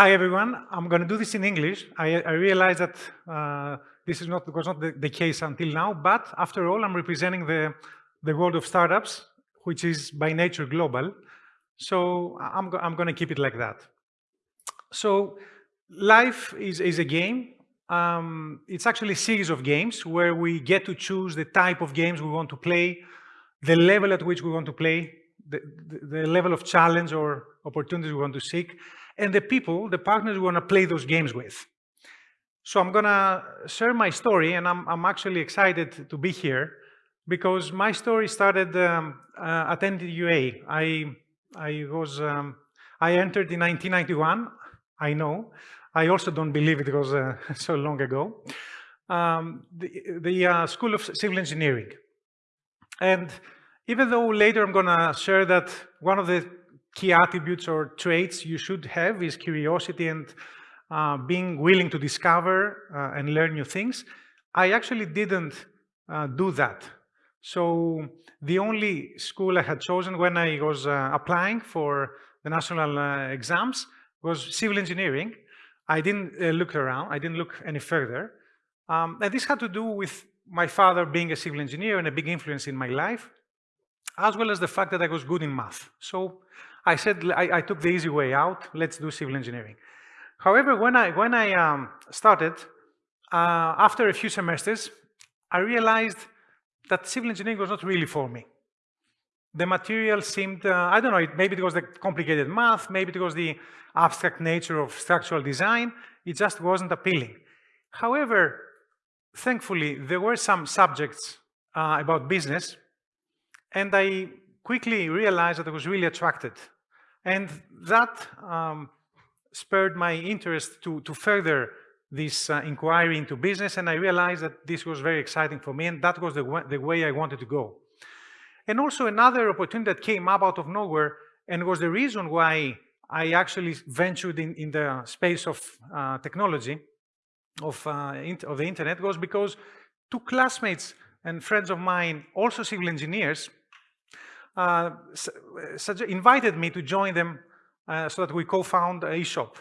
Hi, everyone. I'm going to do this in English. I, I realize that uh, this is not, was not the, the, case until now, but after all, I'm representing the, the world of startups, which is by nature global. So I'm, I'm going to keep it like that. So life is, is a game. Um, it's actually a series of games where we get to choose the type of games we want to play, the level at which we want to play, the, the, the level of challenge or opportunities we want to seek, and the people, the partners we want to play those games with. So I'm going to share my story, and I'm, I'm actually excited to be here because my story started um, uh, NTUA. I, I, was, um, I entered in 1991, I know. I also don't believe it was uh, so long ago. Um, the, the uh, School of Civil Engineering. And even though later I'm going to share that one of the key attributes or traits you should have is curiosity and uh, being willing to discover uh, and learn new things. I actually didn't uh, do that. So the only school I had chosen when I was uh, applying for the national uh, exams was civil engineering. I didn't uh, look around, I didn't look any further. Um, and this had to do with my father being a civil engineer and a big influence in my life, as well as the fact that I was good in math. So I said, I, I, took the easy way out, let's do civil engineering. However, when I, when I um, started, uh, after a few semesters, I realized that civil engineering was not really for me. The material seemed, uh, I don't know, maybe it was the complicated math, maybe it was the abstract nature of structural design, it just wasn't appealing. However, thankfully, there were some subjects uh, about business, and I quickly realized that I was really attracted. And that um, spurred my interest to, to further this uh, inquiry into business, and I realized that this was very exciting for me, and that was the, the way I wanted to go. And also another opportunity that came up out of nowhere, and was the reason why I actually ventured in, in the space of uh, technology, of, uh, of the internet, was because two classmates and friends of mine, also civil engineers, uh, invited me to join them uh, so that we co-found eShop,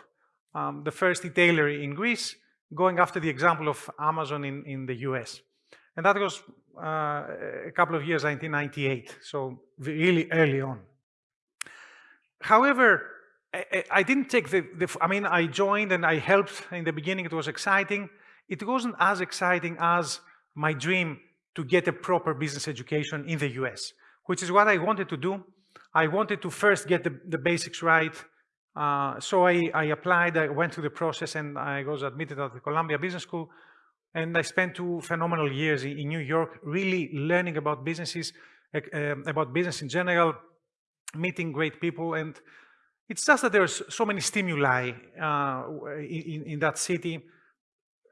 um, the first retailer in Greece, going after the example of Amazon in, in the US. And that was uh, a couple of years, 1998, so really early on. However, I, I didn't take the, the, I mean, I joined and I helped in the beginning, it was exciting. It wasn't as exciting as my dream to get a proper business education in the US which is what I wanted to do. I wanted to first get the, the basics right. Uh, so I, I, applied, I went through the process and I was admitted at the Columbia Business School. And I spent two phenomenal years in, in New York, really learning about businesses, uh, about business in general, meeting great people. And it's just that there's so many stimuli uh, in, in that city.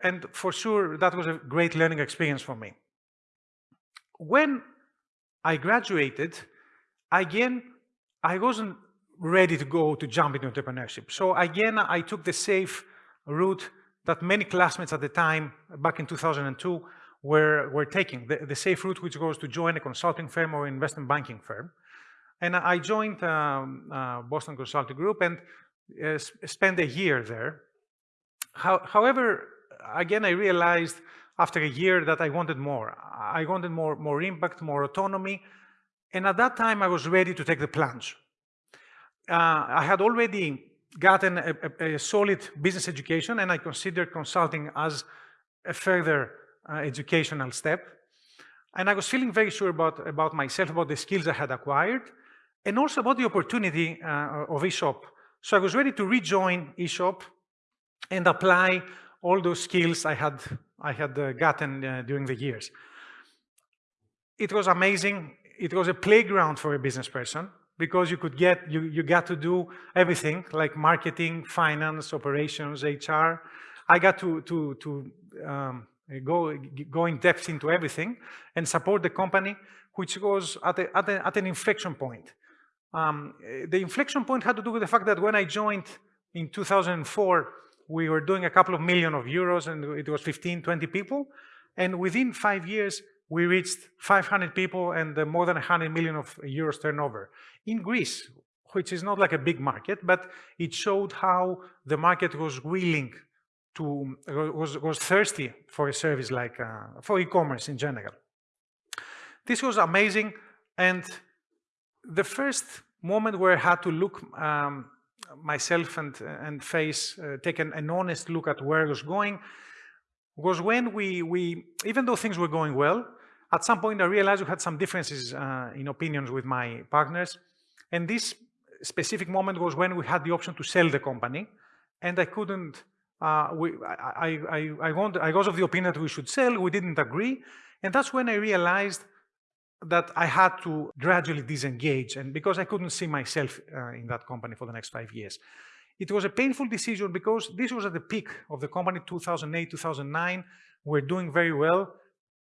And for sure, that was a great learning experience for me. When I graduated, again, I wasn't ready to go to jump into entrepreneurship. So again, I took the safe route that many classmates at the time, back in 2002, were, were taking, the, the safe route which goes to join a consulting firm or investment banking firm. And I joined um, uh, Boston Consulting Group and uh, spent a year there. How, however, again, I realized after a year that I wanted more. I wanted more, more impact, more autonomy. And at that time, I was ready to take the plunge. Uh, I had already gotten a, a, a, solid business education, and I considered consulting as a further uh, educational step. And I was feeling very sure about, about myself, about the skills I had acquired, and also about the opportunity uh, of eShop. So I was ready to rejoin eShop and apply all those skills I had, I had uh, gotten uh, during the years. It was amazing. It was a playground for a business person because you could get, you, you got to do everything like marketing, finance, operations, HR. I got to, to, to um, go, go in depth into everything and support the company, which was at, a, at, a, at an inflection point. Um, the inflection point had to do with the fact that when I joined in 2004, we were doing a couple of million of euros and it was 15, 20 people. And within five years, we reached 500 people and more than 100 million of euros turnover in Greece, which is not like a big market, but it showed how the market was willing to, was, was thirsty for a service like, uh, for e-commerce in general. This was amazing. And the first moment where I had to look um, myself and, and face, uh, an, honest look at where I was going, was when we, we, even though things were going well, at some point I realized we had some differences uh, in opinions with my partners. And this specific moment was when we had the option to sell the company. And I couldn't, uh, we, I, I, I, want, I was of the opinion that we should sell, we didn't agree. And that's when I realized that I had to gradually disengage and because I couldn't see myself uh, in that company for the next five years. It was a painful decision because this was at the peak of the company, 2008, 2009. We're doing very well.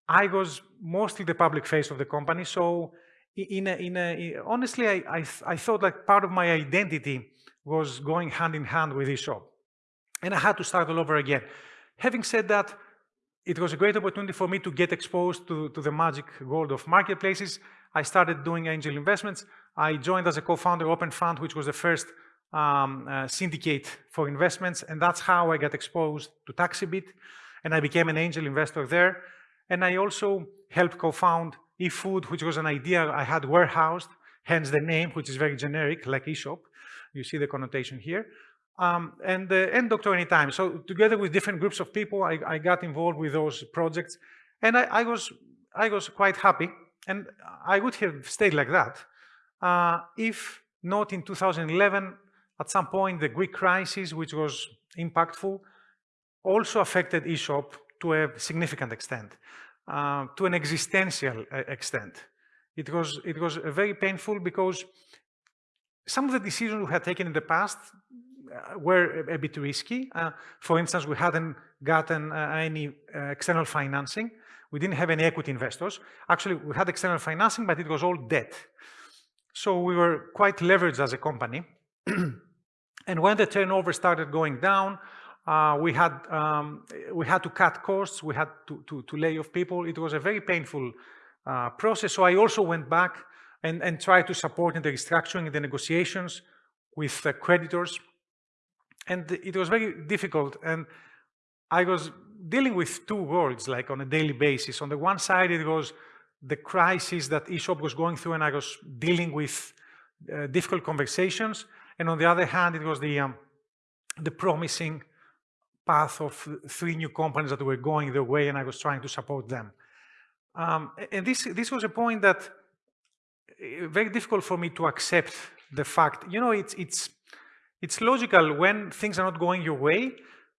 I was mostly the public face of the company. So in a, in a, honestly, I, I, I thought like part of my identity was going hand in hand with eShop. And I had to start all over again. Having said that, it was a great opportunity for me to get exposed to, to the magic world of marketplaces. I started doing angel investments. I joined as a co-founder Open Fund, which was the first um, uh, syndicate for investments, and that's how I got exposed to Taxibeat, and I became an angel investor there. And I also helped co-found eFood, which was an idea I had warehoused, hence the name, which is very generic, like eShop. You see the connotation here um, and, uh, and Dr. Anytime. So together with different groups of people, I, I got involved with those projects. And I, I, was, I was quite happy. And I would have stayed like that uh, if not in 2011, at some point, the Greek crisis, which was impactful, also affected eShop to a significant extent, uh, to an existential uh, extent. It was, it was very painful because some of the decisions we had taken in the past were a, bit risky. Uh, for instance, we hadn't gotten uh, any external financing. We didn't have any equity investors. Actually, we had external financing, but it was all debt. So we were quite leveraged as a company. and when the turnover started going down, uh, we had um, we had to cut costs. We had to, to, to lay off people. It was a very painful uh, process. So I also went back and, and tried to support in the restructuring, in the negotiations with uh, creditors. And it was very difficult. And I was dealing with two worlds, like on a daily basis. On the one side, it was the crisis that eShop was going through, and I was dealing with uh, difficult conversations. And on the other hand, it was the, um, the promising path of three new companies that were going their way, and I was trying to support them. Um, and this, this was a point that uh, very difficult for me to accept the fact, you know, it's, it's it's logical when things are not going your way,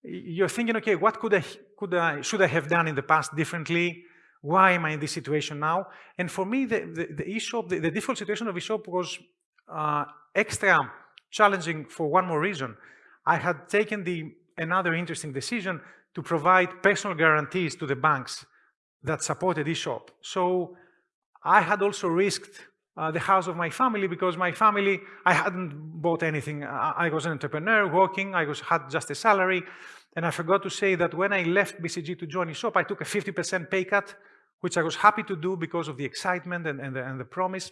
you're thinking, okay, what could I, could I, should I have done in the past differently? Why am I in this situation now? And for me, the, the, the eShop, the, the default situation of eShop was uh, extra challenging for one more reason. I had taken the another interesting decision to provide personal guarantees to the banks that supported eShop. So I had also risked uh, the house of my family because my family, I hadn't bought anything. I, I was an entrepreneur working, I was, had just a salary. And I forgot to say that when I left BCG to join eShop, I took a 50% pay cut, which I was happy to do because of the excitement and, and, the, and the promise.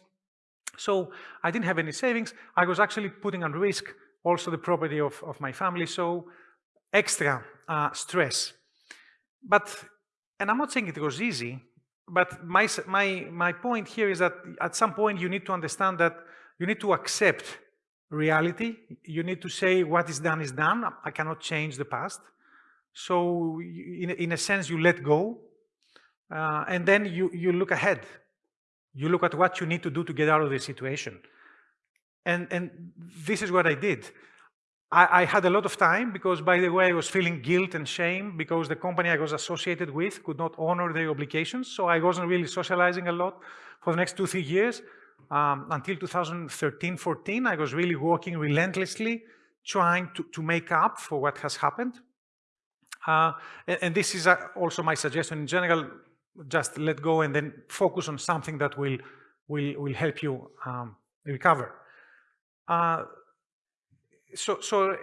So I didn't have any savings. I was actually putting on risk also the property of, of my family. So extra uh, stress. But, and I'm not saying it was easy, but my, my, my point here is that at some point you need to understand that you need to accept reality. You need to say what is done is done. I cannot change the past. So in, in a sense, you let go. Uh, and then you, you look ahead. You look at what you need to do to get out of the situation. And, and this is what I did. I, I, had a lot of time because, by the way, I was feeling guilt and shame because the company I was associated with could not honor their obligations. So I wasn't really socializing a lot for the next two, three years. Um, until 2013, 14, I was really working relentlessly, trying to, to make up for what has happened. Uh, and, and, this is uh, also my suggestion in general, just let go and then focus on something that will, will, will help you um, recover. Uh, so, so eh,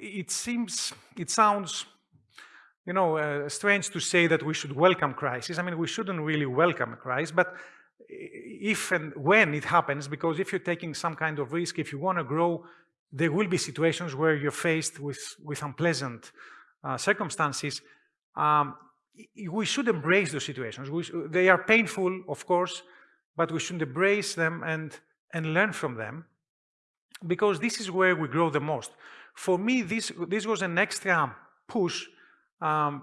it seems, it sounds, you know, uh, strange to say that we should welcome crisis. I mean, we shouldn't really welcome a crisis, but eh, if and when it happens, because if you're taking some kind of risk, if you want to grow, there will be situations where you're faced with, with unpleasant uh, circumstances. Um, we should embrace those situations. They are painful, of course, but we should embrace them and, and learn from them because this is where we grow the most. For me, this, this was an extra push um,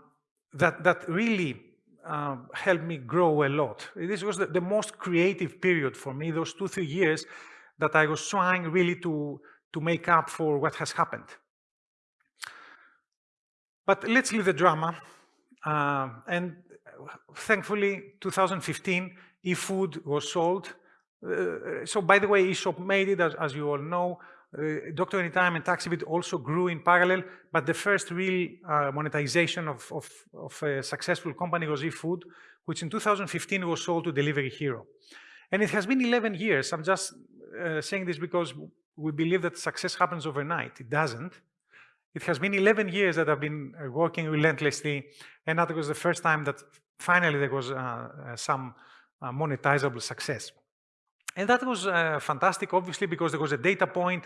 that, that really uh, helped me grow a lot. This was the, the, most creative period for me, those two, three years that I was trying really to, to make up for what has happened. But let's leave the drama. Uh, and thankfully, 2015, eFood was sold. Uh, so by the way, eShop made it, as, as you all know. Uh, Dr. Anytime and Taxibeat also grew in parallel, but the first real uh, monetization of, of, of, a successful company was eFood, which in 2015 was sold to Delivery Hero. And it has been 11 years. I'm just uh, saying this because we believe that success happens overnight. It doesn't. It has been 11 years that I've been uh, working relentlessly, and that was the first time that finally there was uh, uh, some monetizable success. And that was uh, fantastic, obviously, because there was a data point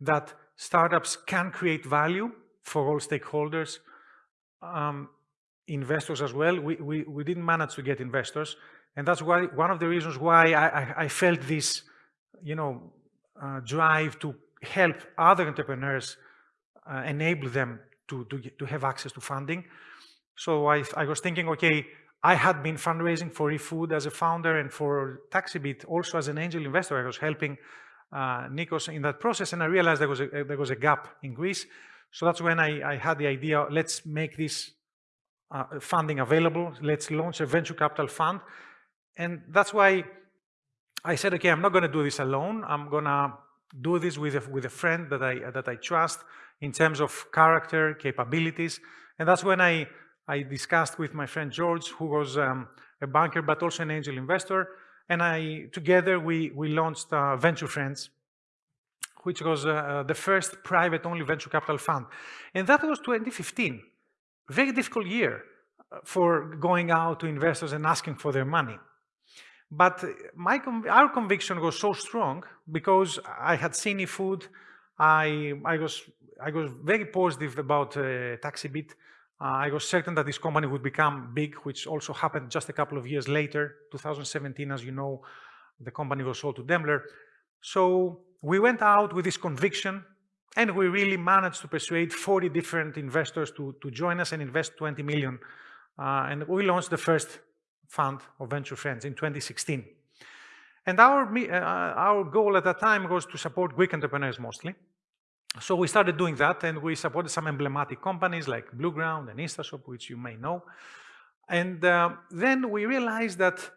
that startups can create value for all stakeholders, um, investors as well. We, we, we didn't manage to get investors. And that's why one of the reasons why I, I, I felt this, you know, uh, drive to help other entrepreneurs uh, enable them to, to, to have access to funding. So I, I was thinking, okay, I had been fundraising for eFood as a founder and for Taxibeat also as an angel investor. I was helping uh, Nikos in that process and I realized there was a, there was a gap in Greece. So that's when I, I had the idea, let's make this uh, funding available. Let's launch a venture capital fund. And that's why I said, okay, I'm not going to do this alone. I'm going to do this with a, with a friend that I, that I trust in terms of character, capabilities. And that's when I I discussed with my friend George, who was um, a banker but also an angel investor, and I together we we launched uh, Venture Friends, which was uh, uh the first private-only venture capital fund, and that was 2015. Very difficult year uh, for going out to investors and asking for their money. But my our conviction was so strong because I had seen eFood. I I was I was very positive about uh, Taxibeat. Uh, I was certain that this company would become big, which also happened just a couple of years later. 2017, as you know, the company was sold to Daimler. So we went out with this conviction and we really managed to persuade 40 different investors to, to join us and invest 20 million. Uh, and we launched the first fund of Venture Friends in 2016. And our, uh, our goal at that time was to support Greek entrepreneurs mostly. So we started doing that and we supported some emblematic companies like Blueground and InstaShop, which you may know. And uh, then we realized that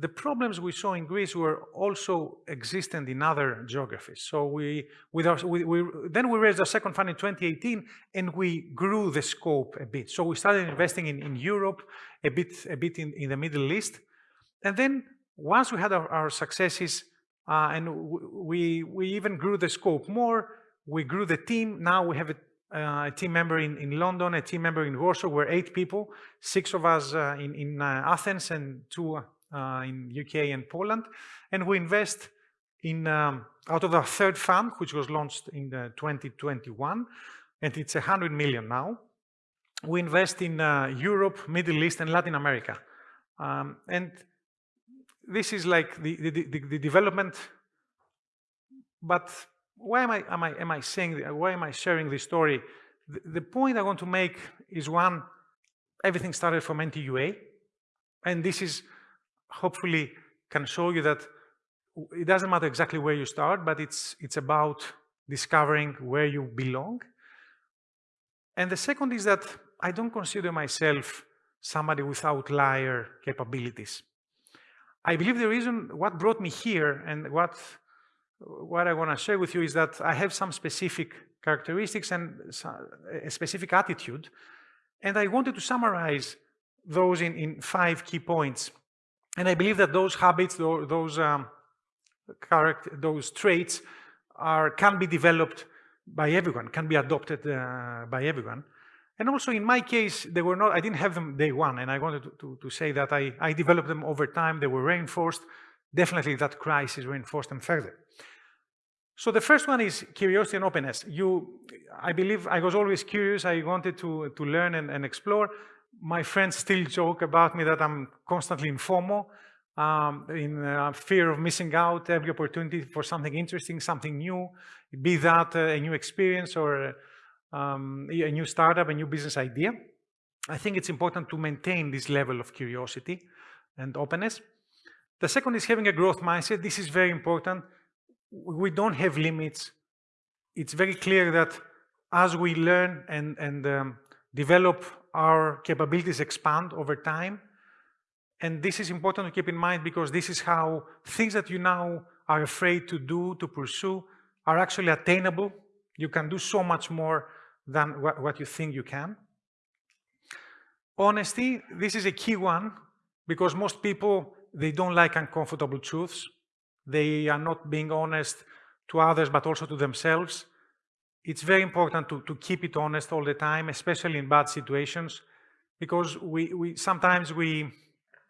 the problems we saw in Greece were also existent in other geographies. So we, with our, we, we, then we raised our second fund in 2018 and we grew the scope a bit. So we started investing in, in Europe, a bit, a bit in, in the Middle East. And then once we had our, our successes uh, and we, we even grew the scope more, we grew the team. Now we have a, uh, a, team member in, in London, a team member in Warsaw. We're eight people, six of us uh, in, in uh, Athens and two uh, in UK and Poland. And we invest in, um, out of our third fund, which was launched in 2021, and it's 100 million now. We invest in uh, Europe, Middle East, and Latin America. Um, and this is like the, the, the, the development, but why am I, am I, am I saying, why am I sharing this story? The, the point I want to make is one, everything started from NTUA. And this is hopefully can show you that it doesn't matter exactly where you start, but it's, it's about discovering where you belong. And the second is that I don't consider myself somebody with outlier capabilities. I believe the reason what brought me here and what what I want to share with you is that I have some specific characteristics and a specific attitude, and I wanted to summarize those in, in five key points. And I believe that those habits, those um, character, those traits, are can be developed by everyone, can be adopted uh, by everyone. And also in my case, they were not, I didn't have them day one, and I wanted to, to, to say that I, I developed them over time, they were reinforced, definitely that crisis reinforced them further. So the first one is curiosity and openness. You, I believe I was always curious. I wanted to, to learn and, and explore. My friends still joke about me that I'm constantly in FOMO, um, in uh, fear of missing out every opportunity for something interesting, something new, be that uh, a new experience or um, a new startup, a new business idea. I think it's important to maintain this level of curiosity and openness. The second is having a growth mindset. This is very important we don't have limits. It's very clear that as we learn and, and um, develop, our capabilities expand over time. And this is important to keep in mind because this is how things that you now are afraid to do, to pursue, are actually attainable. You can do so much more than what, what you think you can. Honesty, this is a key one because most people, they don't like uncomfortable truths. They are not being honest to others, but also to themselves. It's very important to, to keep it honest all the time, especially in bad situations, because we, we sometimes we,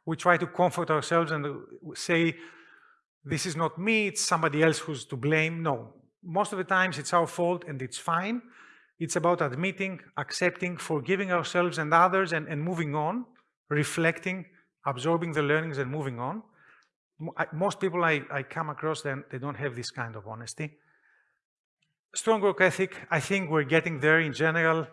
we try to comfort ourselves and uh, say, this is not me, it's somebody else who's to blame. No, most of the times it's our fault and it's fine. It's about admitting, accepting, forgiving ourselves and others and, and moving on, reflecting, absorbing the learnings and moving on most people I, I come across, then they don't have this kind of honesty. Strong work ethic, I think we're getting there in general,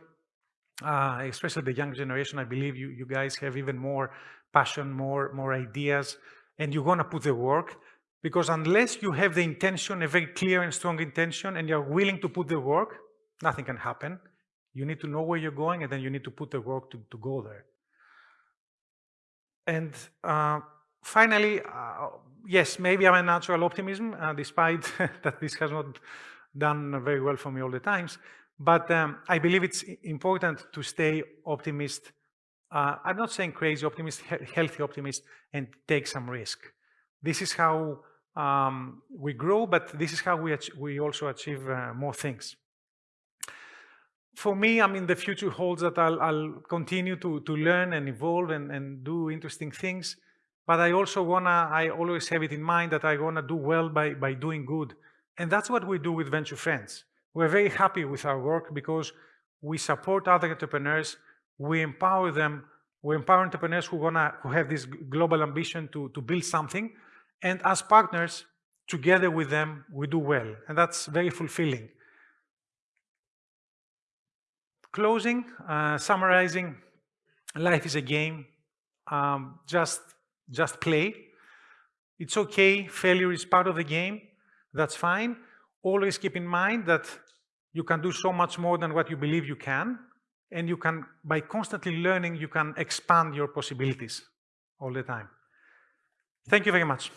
uh, especially the young generation. I believe you, you guys have even more passion, more, more ideas, and you're going to put the work. Because unless you have the intention, a very clear and strong intention, and you're willing to put the work, nothing can happen. You need to know where you're going, and then you need to put the work to, to go there. And uh, finally, uh, yes, maybe I'm a natural optimism, uh, despite that this has not done very well for me all the times. But um, I believe it's important to stay optimist. Uh, I'm not saying crazy optimist, he healthy optimist, and take some risk. This is how um, we grow, but this is how we, we also achieve uh, more things. For me, I mean, the future holds that I'll, I'll continue to, to learn and evolve and, and do interesting things. But I also wanna, I always have it in mind that I wanna do well by, by doing good. And that's what we do with Venture Friends. We're very happy with our work because we support other entrepreneurs, we empower them, we empower entrepreneurs who wanna who have this global ambition to, to build something. And as partners, together with them, we do well. And that's very fulfilling. Closing, uh, summarizing, life is a game. Um, just just play. It's okay, failure is part of the game, that's fine. Always keep in mind that you can do so much more than what you believe you can, and you can, by constantly learning, you can expand your possibilities all the time. Thank you very much.